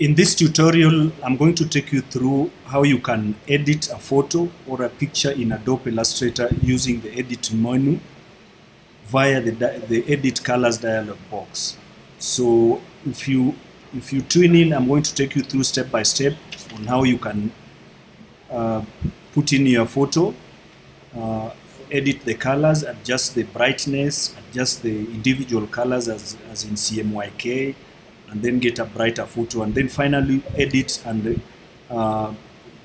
In this tutorial, I'm going to take you through how you can edit a photo or a picture in Adobe Illustrator using the edit menu via the, the edit colors dialog box. So if you if you tune in, I'm going to take you through step by step on how you can uh, put in your photo, uh, edit the colors, adjust the brightness, adjust the individual colors as, as in CMYK, and then get a brighter photo, and then finally edit and uh,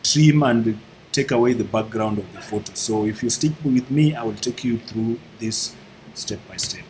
trim and take away the background of the photo. So if you stick with me, I will take you through this step by step.